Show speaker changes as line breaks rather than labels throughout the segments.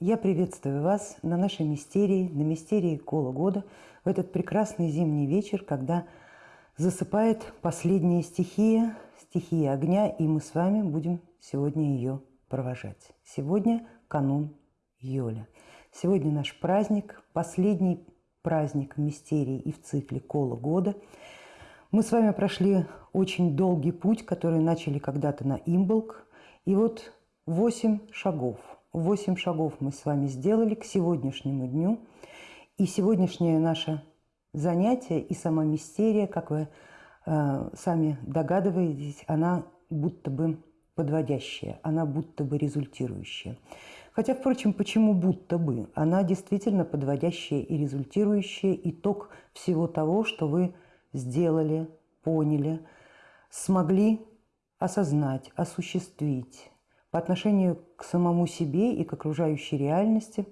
Я приветствую вас на нашей мистерии, на мистерии Кола года, в этот прекрасный зимний вечер, когда засыпает последняя стихия, стихия огня, и мы с вами будем сегодня ее провожать. Сегодня канун Йоля. Сегодня наш праздник, последний праздник мистерии и в цикле Кола года. Мы с вами прошли очень долгий путь, который начали когда-то на Имболк, и вот восемь шагов – Восемь шагов мы с вами сделали к сегодняшнему дню. И сегодняшнее наше занятие и сама мистерия, как вы э, сами догадываетесь, она будто бы подводящая, она будто бы результирующая. Хотя, впрочем, почему будто бы? Она действительно подводящая и результирующая итог всего того, что вы сделали, поняли, смогли осознать, осуществить, по отношению к самому себе и к окружающей реальности,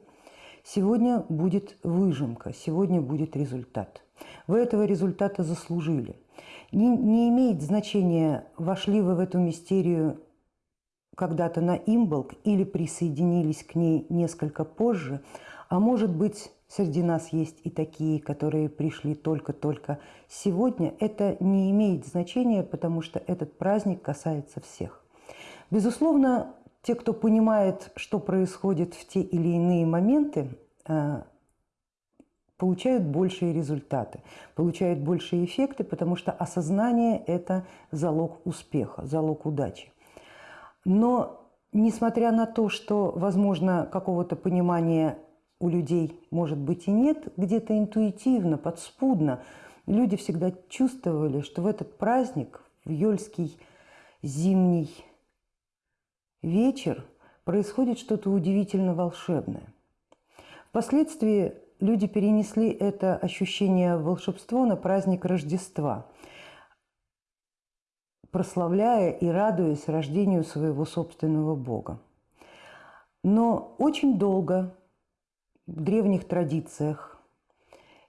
сегодня будет выжимка, сегодня будет результат. Вы этого результата заслужили. Не, не имеет значения, вошли вы в эту мистерию когда-то на имболк или присоединились к ней несколько позже, а может быть, среди нас есть и такие, которые пришли только-только сегодня, это не имеет значения, потому что этот праздник касается всех. Безусловно, те, кто понимает, что происходит в те или иные моменты, э, получают большие результаты, получают большие эффекты, потому что осознание – это залог успеха, залог удачи. Но несмотря на то, что, возможно, какого-то понимания у людей, может быть, и нет, где-то интуитивно, подспудно, люди всегда чувствовали, что в этот праздник, в Йольский зимний вечер происходит что-то удивительно волшебное. Впоследствии люди перенесли это ощущение волшебства на праздник Рождества, прославляя и радуясь рождению своего собственного Бога. Но очень долго в древних традициях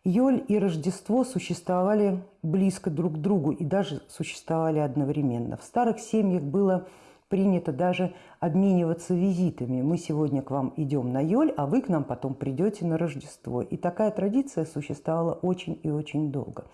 Йоль и Рождество существовали близко друг к другу и даже существовали одновременно. В старых семьях было принято даже обмениваться визитами. Мы сегодня к вам идем на Йоль, а вы к нам потом придете на Рождество. И такая традиция существовала очень и очень долго.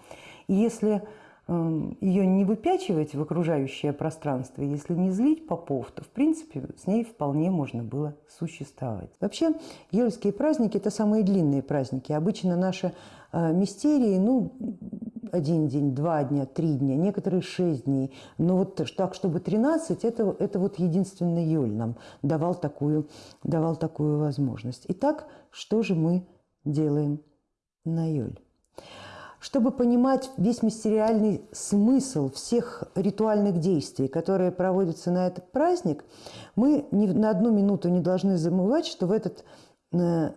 И если эм, ее не выпячивать в окружающее пространство, если не злить попов, то, в принципе, с ней вполне можно было существовать. Вообще, Йольские праздники – это самые длинные праздники. Обычно наши э, мистерии, ну, один день, два дня, три дня, некоторые шесть дней. Но вот так, чтобы 13, это, это вот единственный Юль нам давал такую, давал такую возможность. Итак, что же мы делаем на Юль? Чтобы понимать весь мистериальный смысл всех ритуальных действий, которые проводятся на этот праздник, мы ни на одну минуту не должны забывать, что в этот э,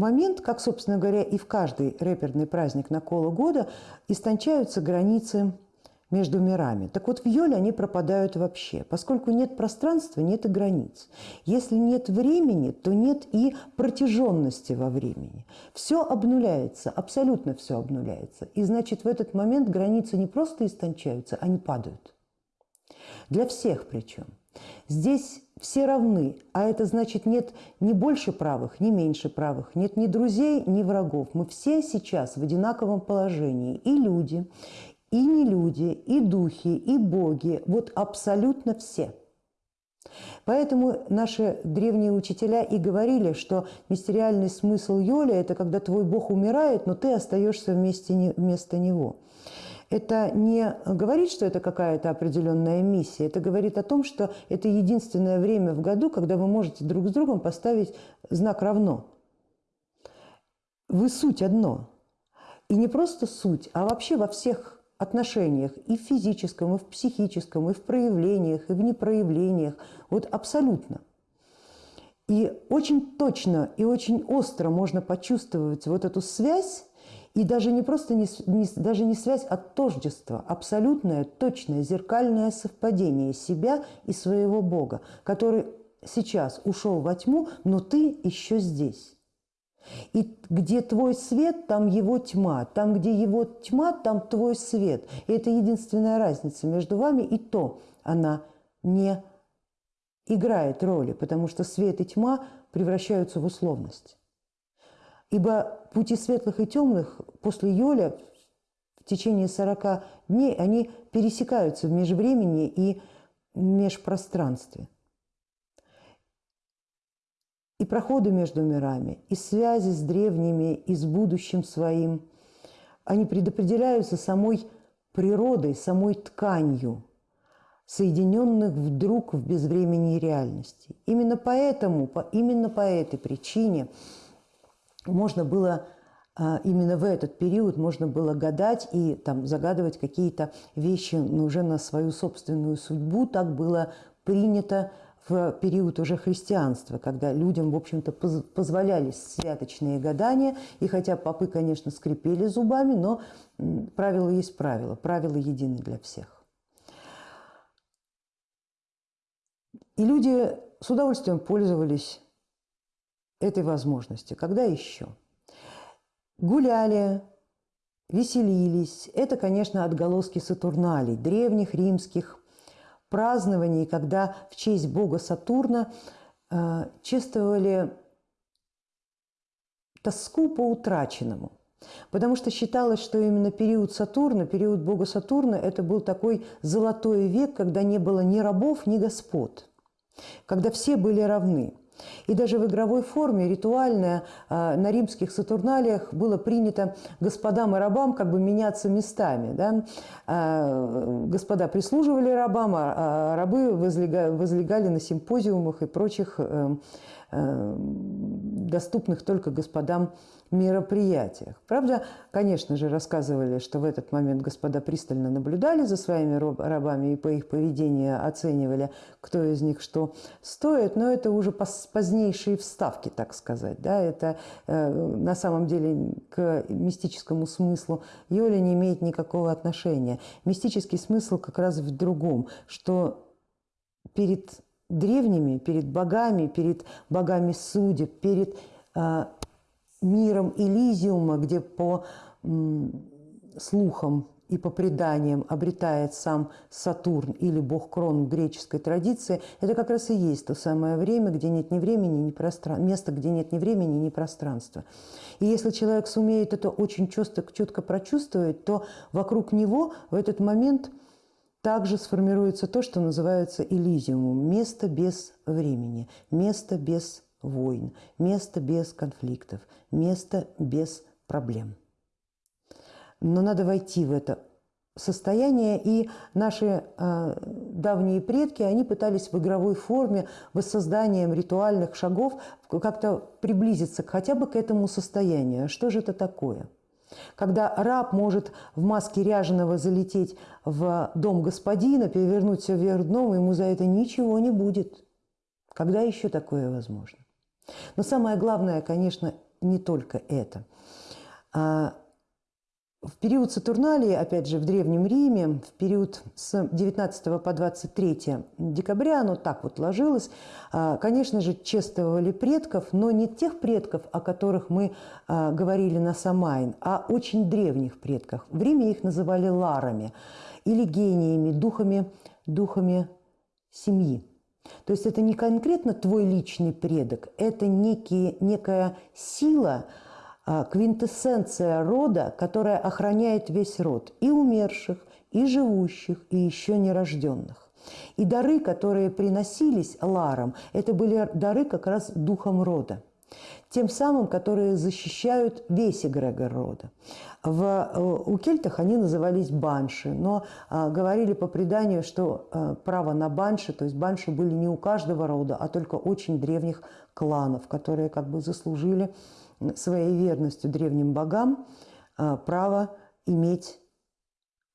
момент, как, собственно говоря, и в каждый рэперный праздник на коло года, истончаются границы между мирами. Так вот, в Йоле они пропадают вообще. Поскольку нет пространства, нет и границ. Если нет времени, то нет и протяженности во времени. Все обнуляется, абсолютно все обнуляется. И значит, в этот момент границы не просто истончаются, они падают. Для всех причем. Здесь все равны, а это значит нет ни больше правых, ни меньше правых, нет ни друзей, ни врагов. Мы все сейчас в одинаковом положении, и люди, и не люди, и духи, и боги, вот абсолютно все. Поэтому наши древние учителя и говорили, что мистериальный смысл Йоли – это когда твой бог умирает, но ты остаешься вместе, вместо него это не говорит, что это какая-то определенная миссия, это говорит о том, что это единственное время в году, когда вы можете друг с другом поставить знак «равно». Вы суть одно. И не просто суть, а вообще во всех отношениях, и в физическом, и в психическом, и в проявлениях, и в непроявлениях. Вот абсолютно. И очень точно и очень остро можно почувствовать вот эту связь и даже не просто не, не, даже не связь, а тождество, абсолютное, точное, зеркальное совпадение себя и своего Бога, который сейчас ушел во тьму, но ты еще здесь. И где твой свет, там его тьма. Там, где его тьма, там твой свет. И это единственная разница между вами, и то она не играет роли, потому что свет и тьма превращаются в условность. Ибо пути светлых и темных после Йоля в течение 40 дней они пересекаются в межвремени и межпространстве. И проходы между мирами, и связи с древними, и с будущим своим, они предопределяются самой природой, самой тканью, соединенных вдруг в безвременной реальности. Именно поэтому, по, именно по этой причине можно было а, именно в этот период можно было гадать и там, загадывать какие-то вещи но уже на свою собственную судьбу. Так было принято в период уже христианства, когда людям, в общем-то, позволялись святочные гадания. И хотя попы, конечно, скрипели зубами, но правило есть правило, правила едины для всех. И люди с удовольствием пользовались этой возможностью. Когда еще? Гуляли, веселились. Это, конечно, отголоски Сатурналей, древних римских празднований, когда в честь бога Сатурна э, чествовали тоску по утраченному. Потому что считалось, что именно период Сатурна, период бога Сатурна, это был такой золотой век, когда не было ни рабов, ни господ, когда все были равны. И даже в игровой форме, ритуальная, а, на римских сатурналиях было принято господам и рабам как бы меняться местами. Да? А, господа прислуживали рабам, а рабы возлегали на симпозиумах и прочих э, э, доступных только господам мероприятиях. Правда, конечно же, рассказывали, что в этот момент господа пристально наблюдали за своими рабами и по их поведению оценивали, кто из них что стоит, но это уже позднейшие вставки, так сказать. Да? Это э, на самом деле к мистическому смыслу Йоли не имеет никакого отношения. Мистический смысл как раз в другом, что перед древними, перед богами, перед богами судеб, перед э, миром Элизиума, где по слухам и по преданиям обретает сам Сатурн или бог Крон в греческой традиции, это как раз и есть то самое время, где нет ни времени, ни пространства, место, где нет ни времени, ни пространства. И если человек сумеет это очень четко, четко прочувствовать, то вокруг него в этот момент также сформируется то, что называется Элизиумом – место без времени, место без войн, место без конфликтов, место без проблем. Но надо войти в это состояние, и наши э, давние предки, они пытались в игровой форме, воссозданием ритуальных шагов как-то приблизиться хотя бы к этому состоянию. Что же это такое? Когда раб может в маске ряженого залететь в дом господина, перевернуть все вверх дном, ему за это ничего не будет. Когда еще такое возможно? Но самое главное, конечно, не только это. В период Сатурналии, опять же, в Древнем Риме, в период с 19 по 23 декабря, оно так вот ложилось, а, конечно же, чествовали предков, но не тех предков, о которых мы а, говорили на Самайн, а очень древних предков. В Риме их называли ларами или гениями, духами, духами семьи. То есть это не конкретно твой личный предок, это некие, некая сила, квинтэссенция рода, которая охраняет весь род и умерших, и живущих, и еще нерожденных. И дары, которые приносились Ларам, это были дары как раз духом рода тем самым, которые защищают весь эгрегор рода. В, э, у кельтах они назывались банши, но а, говорили по преданию, что а, право на банши, то есть банши были не у каждого рода, а только очень древних кланов, которые как бы заслужили своей верностью древним богам а, право иметь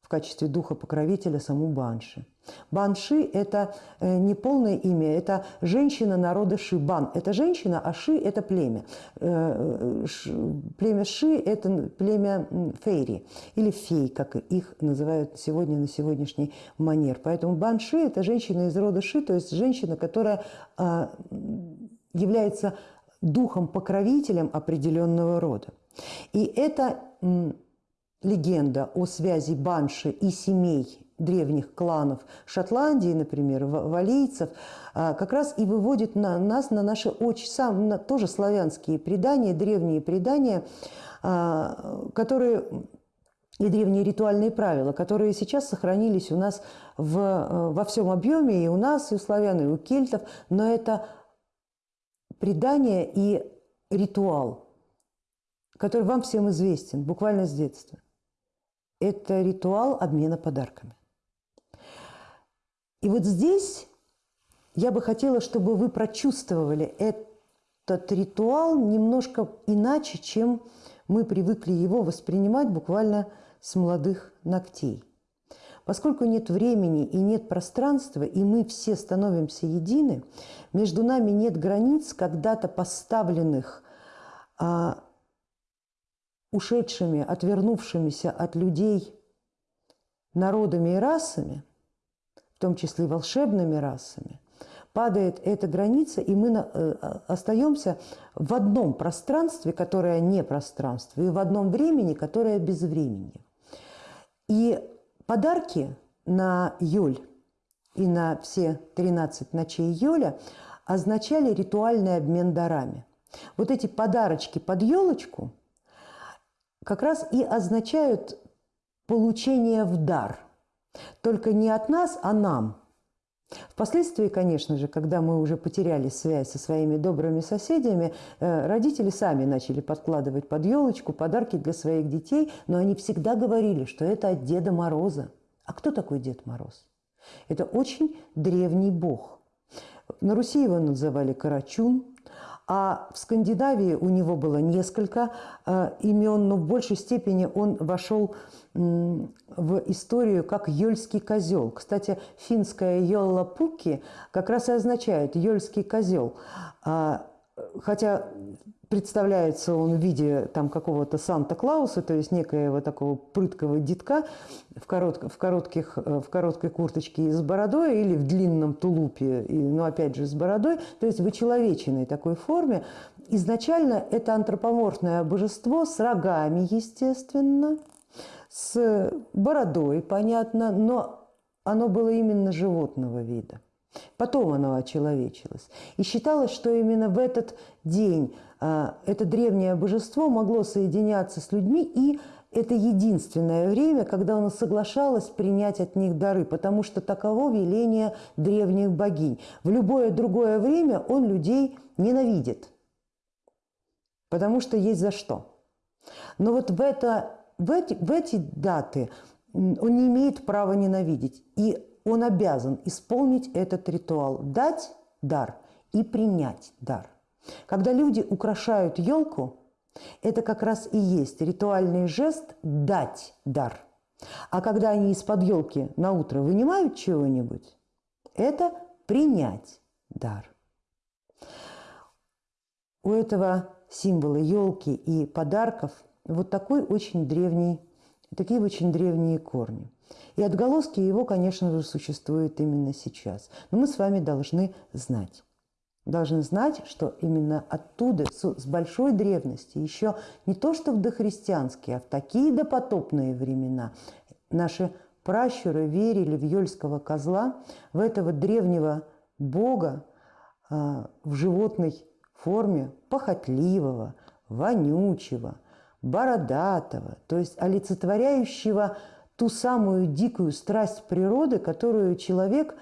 в качестве духа-покровителя саму Банши. Банши – это э, не полное имя, это женщина народа Ши. Бан – это женщина, а Ши – это племя. Э, племя Ши – это племя фейри или фей, как их называют сегодня на сегодняшний манер. Поэтому Банши – это женщина из рода Ши, то есть женщина, которая а, является духом-покровителем определенного рода. И это легенда о связи Банши и семей древних кланов Шотландии, например, валийцев, а, как раз и выводит на нас на наши очень сам, на, тоже славянские предания, древние предания, а, которые и древние ритуальные правила, которые сейчас сохранились у нас в, э, во всем объеме, и у нас, и у славян, и у кельтов, но это предание и ритуал, который вам всем известен, буквально с детства. Это ритуал обмена подарками. И вот здесь я бы хотела, чтобы вы прочувствовали этот ритуал немножко иначе, чем мы привыкли его воспринимать буквально с молодых ногтей. Поскольку нет времени и нет пространства, и мы все становимся едины, между нами нет границ, когда-то поставленных а, ушедшими, отвернувшимися от людей народами и расами, в том числе волшебными расами, падает эта граница, и мы э, остаемся в одном пространстве, которое не пространство, и в одном времени, которое без времени. И подарки на Юль и на все 13 ночей Юля означали ритуальный обмен дарами. Вот эти подарочки под елочку как раз и означают получение в дар. Только не от нас, а нам – Впоследствии, конечно же, когда мы уже потеряли связь со своими добрыми соседями, э, родители сами начали подкладывать под елочку подарки для своих детей, но они всегда говорили, что это от Деда Мороза. А кто такой Дед Мороз? Это очень древний бог. На Руси его называли Карачун, а в Скандинавии у него было несколько э, имен, но в большей степени он вошел в историю как Йольский козел. Кстати, финская Йолла Пуки как раз и означает Йольский козел. А, хотя представляется он в виде там какого-то Санта-Клауса, то есть некоего такого прыткого детка в, корот, в, коротких, э, в короткой курточке и с бородой или в длинном тулупе, и, ну опять же с бородой, то есть в очеловеченной такой форме. Изначально это антропоморфное божество с рогами, естественно, с бородой, понятно, но оно было именно животного вида. Потом оно очеловечилось. И считалось, что именно в этот день а, это древнее божество могло соединяться с людьми, и это единственное время, когда оно соглашалось принять от них дары, потому что таково веление древних богинь. В любое другое время он людей ненавидит, потому что есть за что. Но вот в это в эти, в эти даты он не имеет права ненавидеть. И он обязан исполнить этот ритуал, дать дар и принять дар. Когда люди украшают елку, это как раз и есть ритуальный жест дать дар. А когда они из-под елки на утро вынимают чего-нибудь, это принять дар. У этого символа елки и подарков – вот такой очень древний, такие очень древние корни. И отголоски его, конечно же, существуют именно сейчас. Но мы с вами должны знать. Должны знать, что именно оттуда, с большой древности, еще не то что в дохристианские, а в такие допотопные времена, наши пращуры верили в Йольского козла, в этого древнего бога а, в животной форме, похотливого, вонючего – бородатого, то есть олицетворяющего ту самую дикую страсть природы, которую человек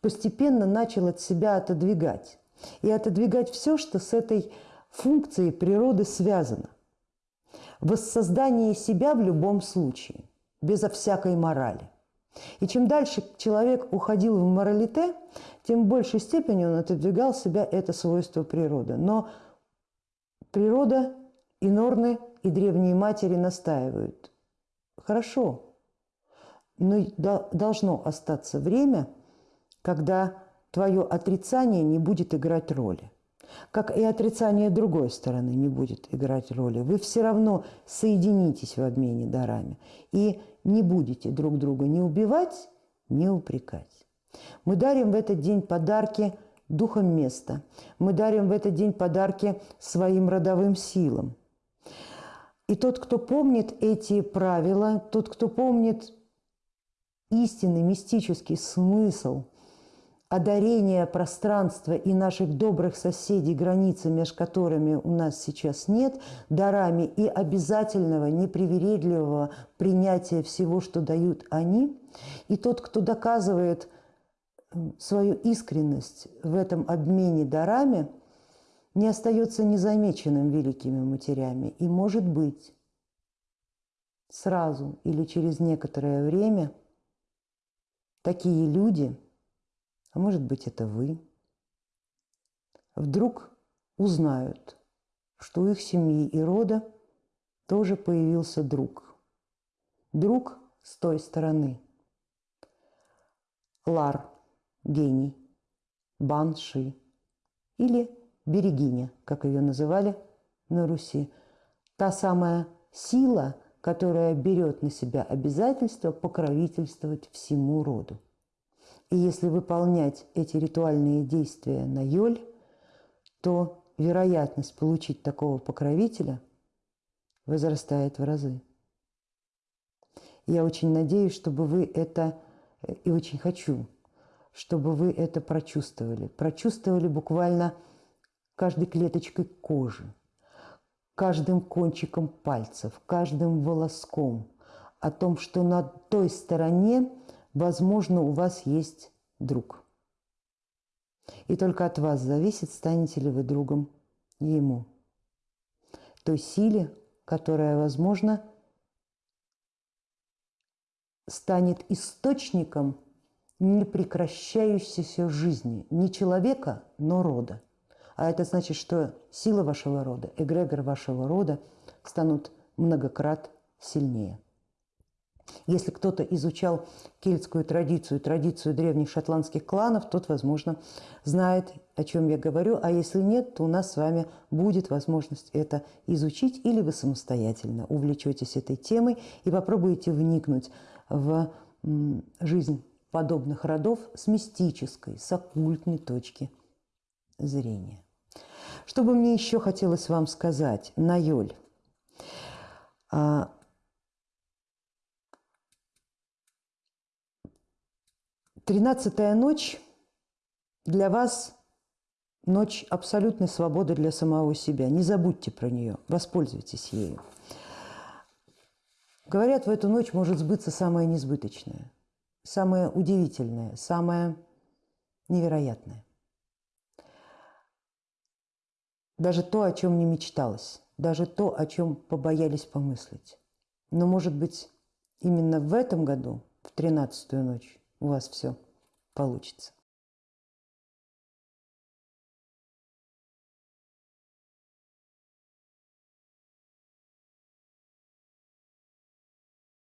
постепенно начал от себя отодвигать. И отодвигать все, что с этой функцией природы связано. Воссоздание себя в любом случае, безо всякой морали. И чем дальше человек уходил в моралите, тем в большей степени он отодвигал себя это свойство природы. Но природа и норны и древние матери настаивают. Хорошо, но должно остаться время, когда твое отрицание не будет играть роли. Как и отрицание другой стороны не будет играть роли. Вы все равно соединитесь в обмене дарами и не будете друг друга не убивать, не упрекать. Мы дарим в этот день подарки духом места. Мы дарим в этот день подарки своим родовым силам. И тот, кто помнит эти правила, тот, кто помнит истинный мистический смысл одарения пространства и наших добрых соседей, границы, между которыми у нас сейчас нет, дарами и обязательного, непривередливого принятия всего, что дают они. И тот, кто доказывает свою искренность в этом обмене дарами, не остается незамеченным великими матерями. И, может быть, сразу или через некоторое время такие люди, а может быть это вы, вдруг узнают, что у их семьи и рода тоже появился друг. Друг с той стороны. Лар, гений, банши или берегиня, как ее называли на Руси. Та самая сила – которая берет на себя обязательство покровительствовать всему роду. И если выполнять эти ритуальные действия на Йоль, то вероятность получить такого покровителя возрастает в разы. Я очень надеюсь, чтобы вы это, и очень хочу, чтобы вы это прочувствовали. Прочувствовали буквально каждой клеточкой кожи, каждым кончиком пальцев, каждым волоском о том, что на той стороне, возможно, у вас есть друг. И только от вас зависит, станете ли вы другом ему. Той силе, которая, возможно, станет источником непрекращающейся жизни не человека, но рода. А это значит, что сила вашего рода, эгрегор вашего рода станут многократ сильнее. Если кто-то изучал кельтскую традицию, традицию древних шотландских кланов, тот, возможно, знает, о чем я говорю. А если нет, то у нас с вами будет возможность это изучить, или вы самостоятельно увлечетесь этой темой и попробуете вникнуть в жизнь подобных родов с мистической, с оккультной точки зрения. Что бы мне еще хотелось вам сказать на Йоль? А, тринадцатая ночь для вас ночь абсолютной свободы для самого себя. Не забудьте про нее, воспользуйтесь ею. Говорят, в эту ночь может сбыться самое несбыточное, самое удивительное, самое невероятное. Даже то, о чем не мечталось, даже то, о чем побоялись помыслить. Но, может быть, именно в этом году, в тринадцатую ночь, у вас все получится.